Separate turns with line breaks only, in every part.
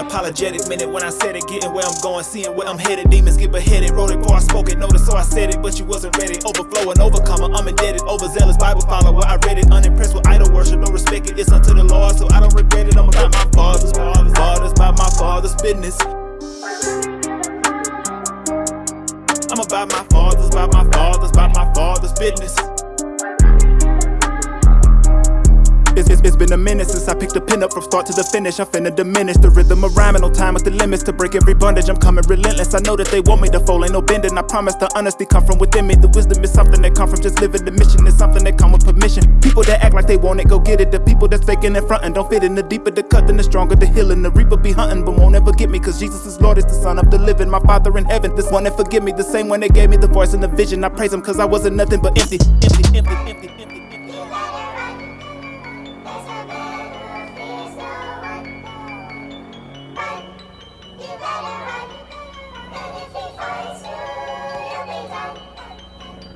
Unapologetic minute when I said it, getting where I'm going, seeing where I'm headed. Demons get beheaded, wrote it before I spoke it, noticed so I said it, but you wasn't ready. Overflowing, overcomer, I'm indebted, overzealous Bible follower. I read it, unimpressed with idol worship, don't respect it. It's unto the Lord, so I don't regret it. I'm about my father's, father's, father's, about my father's business. I'm about my father's, about my father's, about my father's business.
It's, it's, it's been a minute since I picked a pin up from start to the finish. I'm finna diminish the rhythm of rhyming. No time with the limits to break every bondage. I'm coming relentless. I know that they want me to fold, ain't no bending. I promise the honesty come from within me. The wisdom is something that come from just living. The mission is something that come with permission. People that act like they want it, go get it. The people that's faking in front and don't fit in. The deeper the cut, then the stronger the healing. The reaper be hunting, but won't ever get me. Cause Jesus is Lord, is the Son of the living. My Father in heaven, this one that forgive me. The same one that gave me the voice and the vision. I praise him cause I wasn't nothing but empty, empty, empty, empty, empty. empty.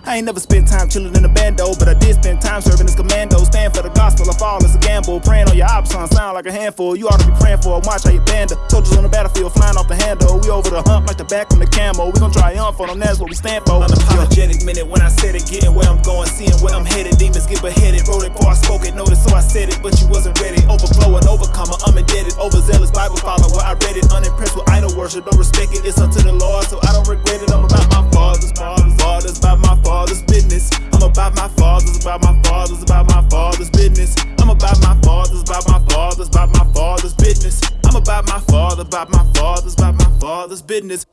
I ain't never spent time chillin' in a bando, but I did spend time serving as commando. Stand for the gospel, I fall as a gamble. Praying on your options, sound like a handful. You ought to be praying for 'em, watch how you band. Soldiers on the battlefield flying over the hump like the back on the camo. We gon' triumph on them, that's what we stand for.
Unapologetic minute when I said it, getting where I'm going, seeing where I'm headed. Demons get beheaded, wrote it before I spoke it, noticed so I said it, but you wasn't ready. Overflowing, overcomer, I'm indebted. Overzealous Bible follower, I read it. Unimpressed with idol worship, don't respect it. It's unto the Lord, so I don't regret it. I'm about my father's, father's, father's, about my father's business. I'm about my father's, about my father's, about my father's business. I'm about my father's, about my father's, about my father's business. About my father, about my father's, about my father's business.